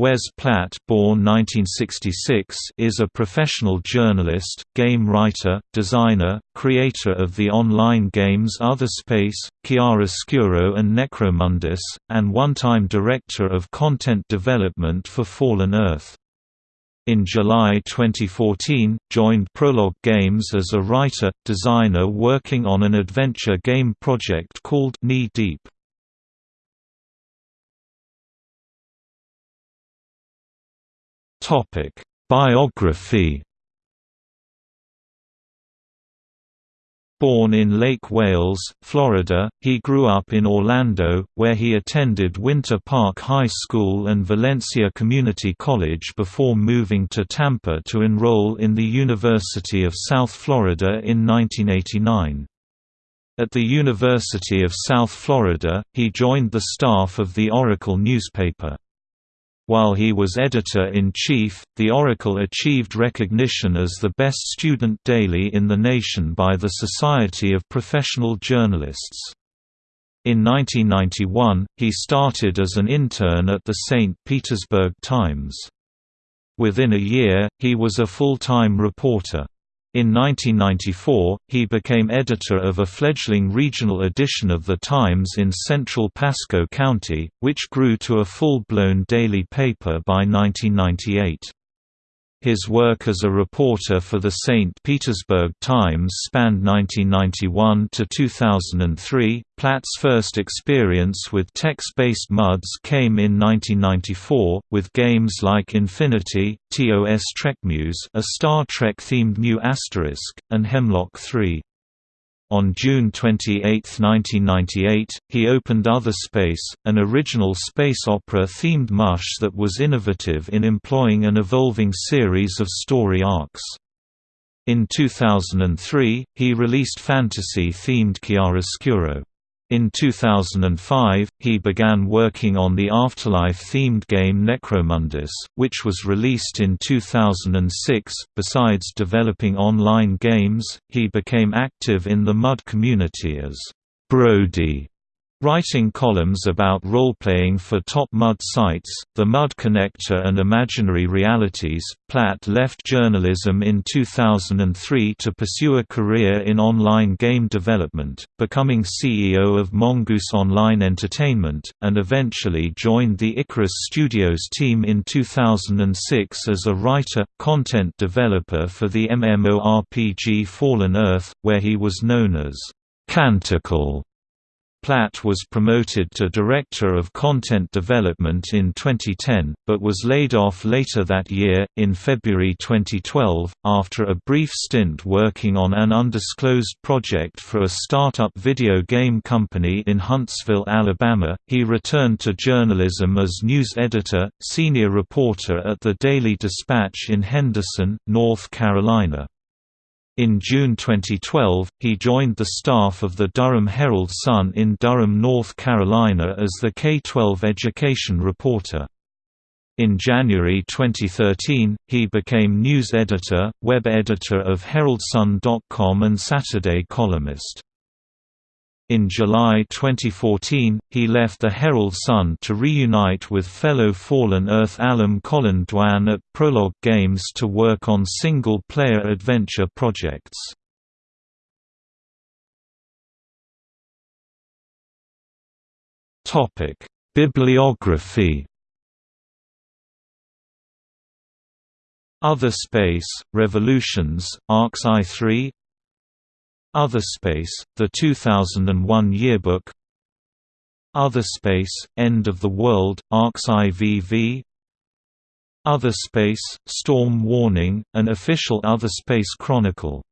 Wes Platt born 1966, is a professional journalist, game writer, designer, creator of the online games Other Otherspace, Chiaroscuro and Necromundus, and one-time director of content development for Fallen Earth. In July 2014, joined Prologue Games as a writer, designer working on an adventure game project called Knee Deep. Topic: Biography. Born in Lake Wales, Florida, he grew up in Orlando, where he attended Winter Park High School and Valencia Community College before moving to Tampa to enroll in the University of South Florida in 1989. At the University of South Florida, he joined the staff of the Oracle newspaper. While he was editor-in-chief, the Oracle achieved recognition as the best student daily in the nation by the Society of Professional Journalists. In 1991, he started as an intern at the St. Petersburg Times. Within a year, he was a full-time reporter. In 1994, he became editor of a fledgling regional edition of The Times in central Pasco County, which grew to a full-blown daily paper by 1998. His work as a reporter for the St. Petersburg Times spanned 1991 to 2003. Platt's first experience with text-based MUDs came in 1994, with games like Infinity, TOS Trekmuse, a Star Trek-themed new asterisk, and Hemlock 3. On June 28, 1998, he opened Other Space, an original space opera-themed mush that was innovative in employing an evolving series of story arcs. In 2003, he released fantasy-themed Chiaroscuro. In 2005, he began working on the Afterlife-themed game Necromundus, which was released in 2006. Besides developing online games, he became active in the MUD community as Brody Writing columns about role-playing for top MUD sites, The MUD Connector and Imaginary Realities, Platt left journalism in 2003 to pursue a career in online game development, becoming CEO of Mongoose Online Entertainment, and eventually joined the Icarus Studios team in 2006 as a writer, content developer for the MMORPG Fallen Earth, where he was known as Canticle. Platt was promoted to Director of Content Development in 2010, but was laid off later that year. In February 2012, after a brief stint working on an undisclosed project for a startup video game company in Huntsville, Alabama, he returned to journalism as news editor, senior reporter at the Daily Dispatch in Henderson, North Carolina. In June 2012, he joined the staff of the Durham Herald Sun in Durham, North Carolina as the K-12 education reporter. In January 2013, he became news editor, web editor of HeraldSun.com and Saturday columnist. In July 2014, he left the Herald Sun to reunite with fellow Fallen Earth alum Colin Dwan at Prologue Games to work on single-player adventure projects. Bibliography Otherspace, Revolutions, Arcs I3 Otherspace, the 2001 yearbook. Other Space, End of the World, Arcs IVV Other Space, Storm Warning, an official Other Space chronicle